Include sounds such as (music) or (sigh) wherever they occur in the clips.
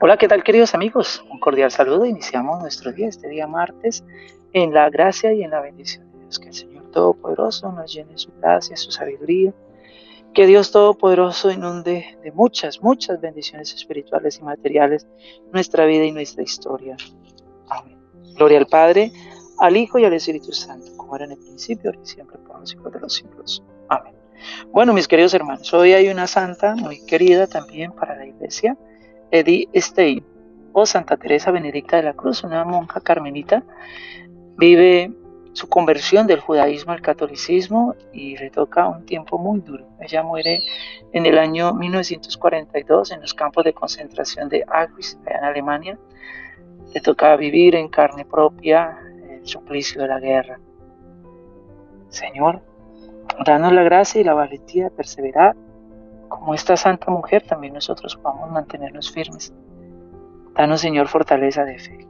Hola, ¿qué tal queridos amigos? Un cordial saludo. Iniciamos nuestro día, este día martes, en la gracia y en la bendición de Dios. Que el Señor Todopoderoso nos llene su gracia, su sabiduría. Que Dios Todopoderoso inunde de muchas, muchas bendiciones espirituales y materiales nuestra vida y nuestra historia. Amén. Gloria al Padre, al Hijo y al Espíritu Santo, como era en el principio, y siempre, por los siglos de los siglos. Amén. Bueno, mis queridos hermanos, hoy hay una santa muy querida también para la iglesia Edith Stein o Santa Teresa Benedicta de la Cruz, una monja carmelita, vive su conversión del judaísmo al catolicismo y le toca un tiempo muy duro. Ella muere en el año 1942 en los campos de concentración de Auschwitz, en Alemania. Le toca vivir en carne propia el suplicio de la guerra. Señor, danos la gracia y la valentía de perseverar como esta santa mujer, también nosotros podamos mantenernos firmes. Danos, Señor, fortaleza de fe.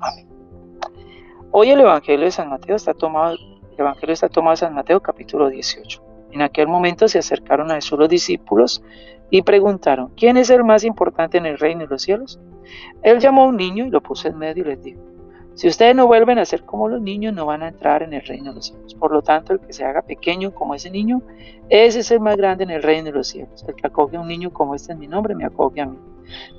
Amén. Hoy el Evangelio de San Mateo está tomado, el Evangelio está tomado de San Mateo capítulo 18. En aquel momento se acercaron a Jesús los discípulos y preguntaron, ¿quién es el más importante en el reino de los cielos? Él llamó a un niño y lo puso en medio y les dijo, si ustedes no vuelven a ser como los niños, no van a entrar en el reino de los cielos. Por lo tanto, el que se haga pequeño como ese niño, ese es el más grande en el reino de los cielos. El que acoge a un niño como este en mi nombre, me acoge a mí.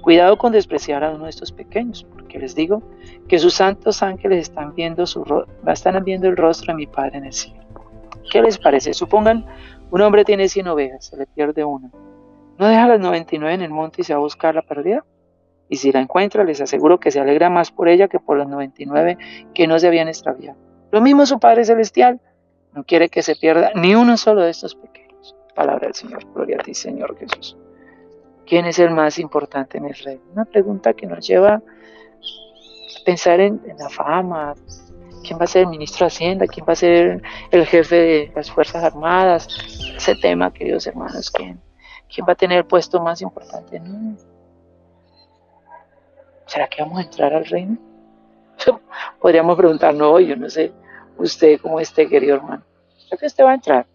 Cuidado con despreciar a uno de estos pequeños, porque les digo que sus santos ángeles están viendo, su están viendo el rostro de mi Padre en el cielo. ¿Qué les parece? Supongan, un hombre tiene 100 ovejas, se le pierde una. ¿No deja las 99 en el monte y se va a buscar la perdida? Y si la encuentra les aseguro que se alegra más por ella que por los 99 que no se habían extraviado. Lo mismo su Padre Celestial, no quiere que se pierda ni uno solo de estos pequeños. Palabra del Señor, gloria a ti Señor Jesús. ¿Quién es el más importante en el reino? Una pregunta que nos lleva a pensar en, la fama, quién va a ser el ministro de Hacienda, quién va a ser el jefe de las Fuerzas Armadas, ese tema, queridos hermanos, quién, va a tener el puesto más importante. No, ¿será que vamos a entrar al reino? (laughs) Podríamos preguntarnos hoy, yo no sé, usted como este querido hermano, ¿será que usted va a entrar?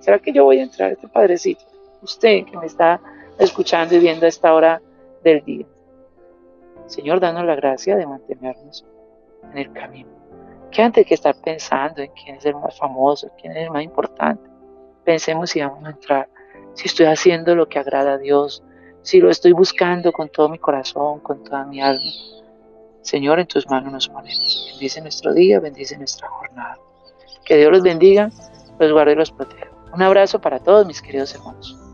¿Será que yo voy a entrar, este padrecito? Usted que me está escuchando y viendo a esta hora del día. Señor, danos la gracia de mantenernos en el camino. Que antes que estar pensando en quién es el más famoso, quién es el más importante, pensemos si vamos a entrar, si estoy haciendo lo que agrada a Dios, si lo estoy buscando con todo mi corazón, con toda mi alma. Señor, en tus manos nos ponemos. Bendice nuestro día, bendice nuestra jornada. Que Dios los bendiga, los guarde y los proteja. Un abrazo para todos mis queridos hermanos.